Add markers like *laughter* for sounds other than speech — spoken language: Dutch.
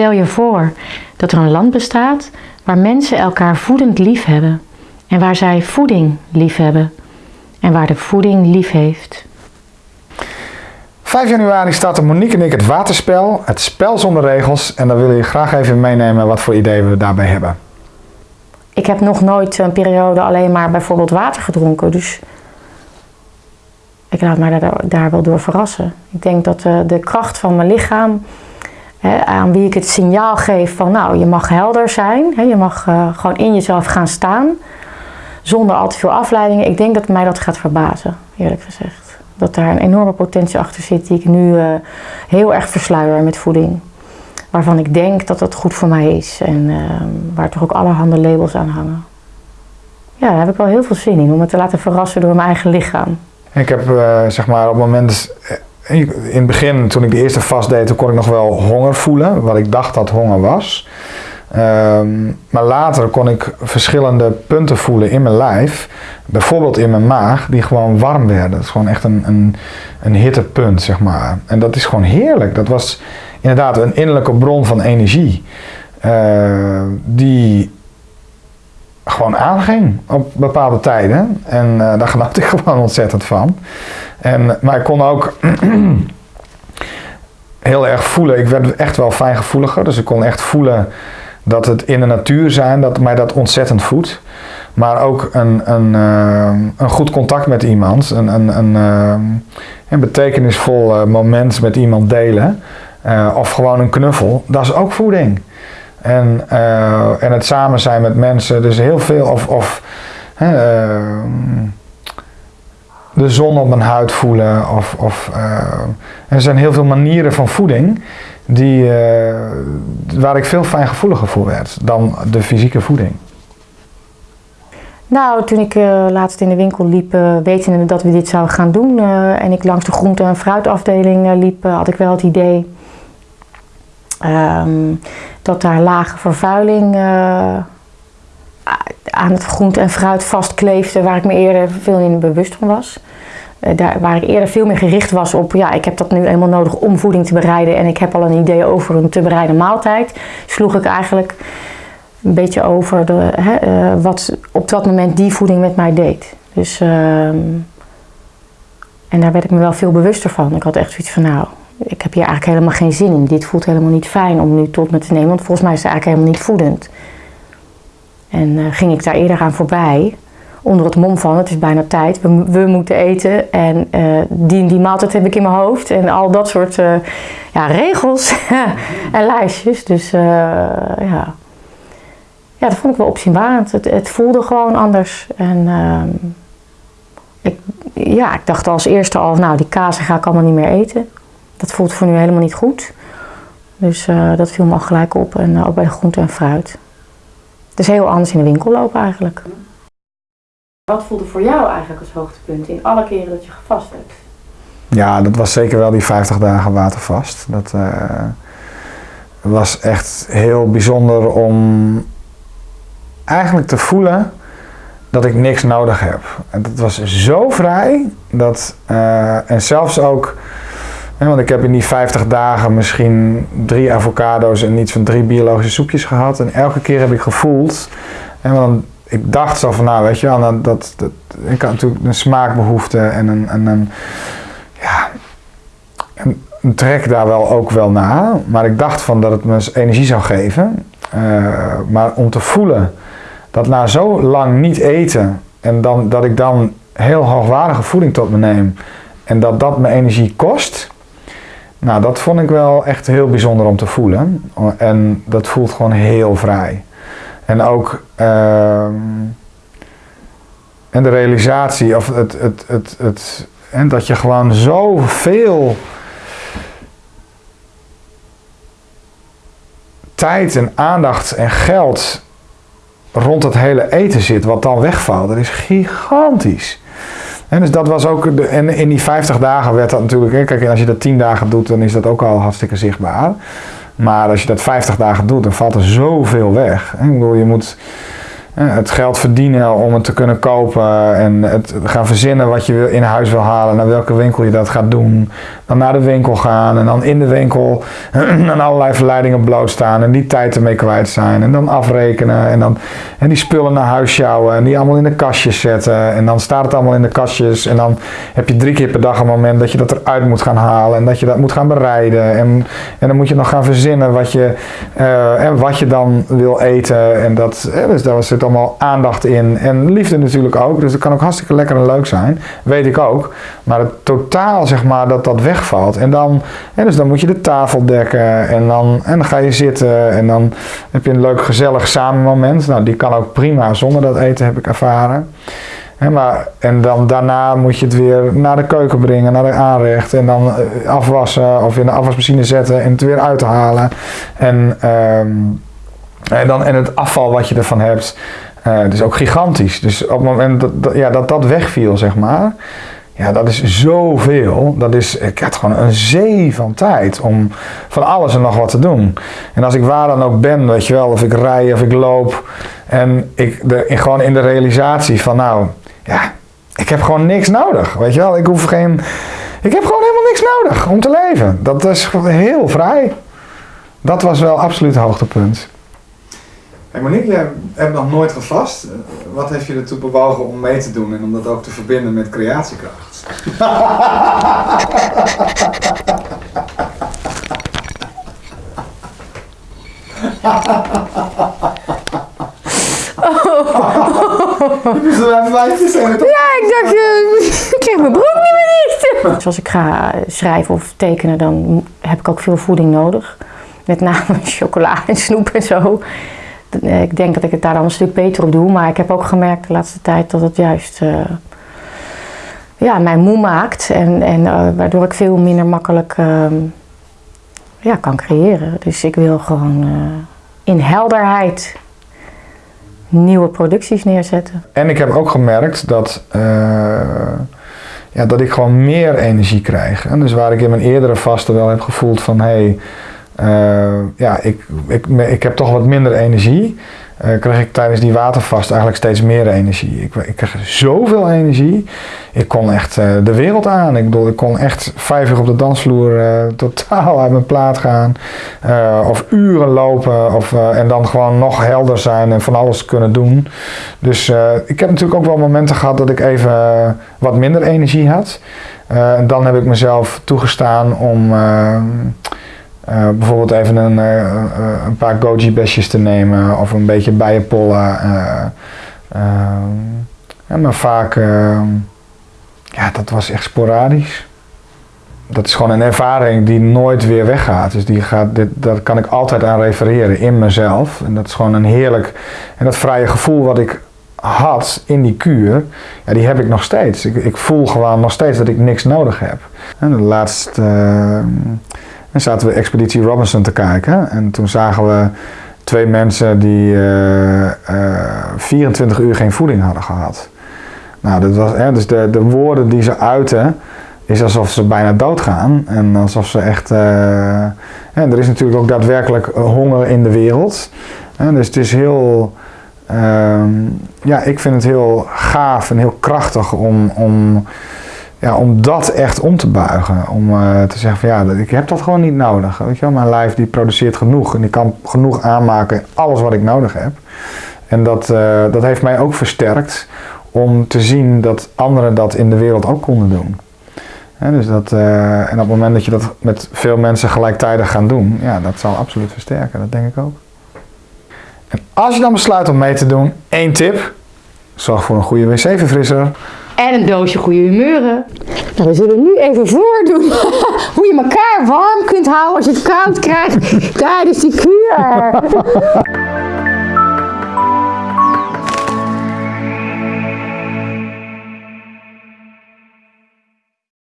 Stel je voor dat er een land bestaat waar mensen elkaar voedend lief hebben en waar zij voeding lief hebben en waar de voeding lief heeft. 5 januari starten Monique en ik het waterspel, het spel zonder regels. En dan wil je graag even meenemen wat voor ideeën we daarbij hebben. Ik heb nog nooit een periode alleen maar bijvoorbeeld water gedronken. Dus ik laat mij daar, daar wel door verrassen. Ik denk dat de, de kracht van mijn lichaam, aan wie ik het signaal geef van nou, je mag helder zijn. Je mag uh, gewoon in jezelf gaan staan. Zonder al te veel afleidingen. Ik denk dat mij dat gaat verbazen, eerlijk gezegd dat daar een enorme potentie achter zit die ik nu uh, heel erg versluier met voeding. Waarvan ik denk dat dat goed voor mij is en uh, waar toch ook allerhande labels aan hangen. Ja, daar heb ik wel heel veel zin in om me te laten verrassen door mijn eigen lichaam. Ik heb uh, zeg maar op het moment, in het begin toen ik de eerste vast deed, toen kon ik nog wel honger voelen, wat ik dacht dat honger was. Um, maar later kon ik verschillende punten voelen in mijn lijf, bijvoorbeeld in mijn maag, die gewoon warm werden. Dat is gewoon echt een, een, een hittepunt, zeg maar. En dat is gewoon heerlijk. Dat was inderdaad een innerlijke bron van energie, uh, die gewoon aanging op bepaalde tijden. En uh, daar *laughs* genoot ik gewoon ontzettend van. En, maar ik kon ook *clears throat* heel erg voelen. Ik werd echt wel fijngevoeliger, dus ik kon echt voelen dat het in de natuur zijn, dat mij dat ontzettend voedt. Maar ook een, een, uh, een goed contact met iemand, een, een, een, uh, een betekenisvol uh, moment met iemand delen. of gewoon een knuffel, dat is ook voeding. En, en het samen zijn met mensen, dus heel veel. Of, of de zon op mijn huid voelen. Of, of, er zijn heel veel manieren van voeding die, uh, waar ik veel fijngevoeliger voor werd dan de fysieke voeding. Nou, toen ik uh, laatst in de winkel liep, uh, wetende dat we dit zouden gaan doen en ik langs de groente- en fruitafdeling liep, had ik wel het idee um, dat daar lage vervuiling aan het groente en fruit vastkleefde, waar ik me eerder veel in bewust van was. Eh, daar, waar ik eerder veel meer gericht was op, ja, ik heb dat nu eenmaal nodig om voeding te bereiden en ik heb al een idee over een te bereiden maaltijd, sloeg ik eigenlijk een beetje over de, hè, uh, wat op dat moment die voeding met mij deed. Dus, uh, en daar werd ik me wel veel bewuster van. Ik had echt zoiets van, nou, ik heb hier eigenlijk helemaal geen zin in. Dit voelt helemaal niet fijn om nu tot me te nemen, want volgens mij is het eigenlijk helemaal niet voedend. En uh, ging ik daar eerder aan voorbij onder het mom van het is bijna tijd, we, we moeten eten en uh, die, die maaltijd heb ik in mijn hoofd en al dat soort uh, ja, regels *laughs* en lijstjes. Dus ja. ja, dat vond ik wel opzienbarend. Het, het voelde gewoon anders. En ehm, ik, ja, ik dacht als eerste al, nou die kazen ga ik allemaal niet meer eten. Dat voelt voor nu helemaal niet goed. Dus dat viel me al gelijk op en ook bij de groente en fruit. Het is heel anders in de winkel lopen eigenlijk. Wat voelde voor jou eigenlijk als hoogtepunt in alle keren dat je gevast hebt? Ja, dat was zeker wel die 50 dagen watervast. Dat uh, was echt heel bijzonder om eigenlijk te voelen dat ik niks nodig heb. En dat was zo vrij dat, uh, en zelfs ook, want ik heb in die 50 dagen misschien drie avocado's en iets van drie biologische soepjes gehad. En elke keer heb ik gevoeld, en dan ik dacht zo van, nou weet je wel, dat, dat, ik had natuurlijk een smaakbehoefte en een, en een ja, een, trek daar wel ook wel naar. Maar ik dacht van dat het me energie zou geven. Uh, maar om te voelen dat na zo lang niet eten en dan, dat ik dan heel hoogwaardige voeding tot me neem en dat dat me energie kost. Nou, dat vond ik wel echt heel bijzonder om te voelen. En dat voelt gewoon heel vrij. En ook uh, en de realisatie, of het, het, het, het, en dat je gewoon zoveel tijd en aandacht en geld rond het hele eten zit, wat dan wegvalt. Dat is gigantisch. En dus dat was ook, de, en in die 50 dagen werd dat natuurlijk, kijk, als je dat 10 dagen doet, dan is dat ook al hartstikke zichtbaar. Maar als je dat 50 dagen doet, dan valt er zoveel weg. Ik bedoel, je moet het geld verdienen om het te kunnen kopen en het gaan verzinnen wat je in huis wil halen, naar welke winkel je dat gaat doen. Dan naar de winkel gaan en dan in de winkel *clears throat* aan allerlei verleidingen blootstaan en die tijd ermee kwijt zijn. En dan afrekenen en dan en die spullen naar huis sjouwen en die allemaal in de kastjes zetten. En dan staat het allemaal in de kastjes en dan heb je drie keer per dag een moment dat je dat eruit moet gaan halen en dat je dat moet gaan bereiden. En, en dan moet je nog gaan verzinnen wat je, uh, en wat je dan wil eten. En dat, dus daar allemaal aandacht in. En liefde natuurlijk ook. Dus dat kan ook hartstikke lekker en leuk zijn. Weet ik ook. Maar het totaal zeg maar dat dat wegvalt. En dan, en dus dan moet je de tafel dekken. En dan, en dan ga je zitten. En dan heb je een leuk gezellig samen moment. Nou die kan ook prima zonder dat eten heb ik ervaren maar, en dan daarna moet je het weer naar de keuken brengen, naar de aanrecht. En dan eh, afwassen of in de afwasmachine zetten en het weer uithalen. En, ehm, en, dan, en het afval wat je ervan hebt, uh, is ook gigantisch. Dus op het moment dat, ja, dat dat wegviel, zeg maar. Ja, dat is zoveel. Dat is, ik had gewoon een zee van tijd om van alles en nog wat te doen. En als ik waar dan ook ben, weet je wel, of ik rij of ik loop. En ik gewoon in de realisatie van nou, ja, ik heb gewoon niks nodig. Weet je wel, ik hoef geen. Ik heb gewoon helemaal niks nodig om te leven. Dat is heel vrij. Dat was wel absoluut hoogtepunt. Hey Monique, jij hebt nog nooit gevast. Wat heeft je ertoe bewogen om mee te doen en om dat ook te verbinden met creatiekracht? Ja, ik dacht, uh, ik krijg mijn broek niet meer dicht. Dus als ik ga schrijven of tekenen, dan heb ik ook veel voeding nodig. Met name *laughs* chocola en snoep en zo. Eh, ik denk dat ik het daar dan een stuk beter op doe. Maar ik heb ook gemerkt de laatste tijd dat het juist uh, ja, mij moe maakt. En, en uh, waardoor ik veel minder makkelijk uh, ja, kan creëren. Dus ik wil gewoon in helderheid nieuwe producties neerzetten. En ik heb ook gemerkt dat, ja, dat ik gewoon meer energie krijg. En dus waar ik in mijn eerdere vasten wel heb gevoeld van hey, ja, ik, ik, ik heb toch wat minder energie uh, kreeg ik tijdens die watervast eigenlijk steeds meer energie. Ik, ik kreeg zoveel energie. Ik kon echt uh, de wereld aan. Ik bedoel, ik kon echt vijf uur op de dansvloer totaal uit mijn plaat gaan. of uren lopen. Of, en dan gewoon nog helder zijn en van alles kunnen doen. Dus ik heb natuurlijk ook wel momenten gehad dat ik even wat minder energie had. en dan heb ik mezelf toegestaan om uh, bijvoorbeeld even een, uh, een paar goji besjes te nemen of een beetje bijenpollen. ja, maar vaak, ja, dat was echt sporadisch. Dat is gewoon een ervaring die nooit weer weggaat. Dus die gaat, dit, daar kan ik altijd aan refereren in mezelf. En dat is gewoon een heerlijk en dat vrije gevoel wat ik had in die kuur, ja, die heb ik nog steeds. Ik, ik voel gewoon nog steeds dat ik niks nodig heb. En de laatste en zaten we Expeditie Robinson te kijken. En toen zagen we twee mensen die uh, uh, 24 uur geen voeding hadden gehad. Nou, dat was, hè, dus de, de woorden die ze uiten, is alsof ze bijna doodgaan. En alsof ze echt. Uh, en er is natuurlijk ook daadwerkelijk honger in de wereld. Dus het is heel. Ehm, ja, ik vind het heel gaaf en heel krachtig om. om ja, om dat echt om te buigen. Om uh, te zeggen van ja, ik heb dat gewoon niet nodig. Weet je wel? Mijn lijf die produceert genoeg en die kan genoeg aanmaken alles wat ik nodig heb. En dat, uh, dat heeft mij ook versterkt om te zien dat anderen dat in de wereld ook konden doen. dus dat, uh, en op het moment dat je dat met veel mensen gelijktijdig gaan doen, ja, dat zal absoluut versterken. Dat denk ik ook. En als je dan besluit om mee te doen, één tip. Zorg voor een goede wc-verfrisser. En een doosje goede humeuren. Nou, we zullen nu even voordoen *laughs* hoe je elkaar warm kunt houden als je het koud krijgt *laughs* tijdens die kuur. *laughs*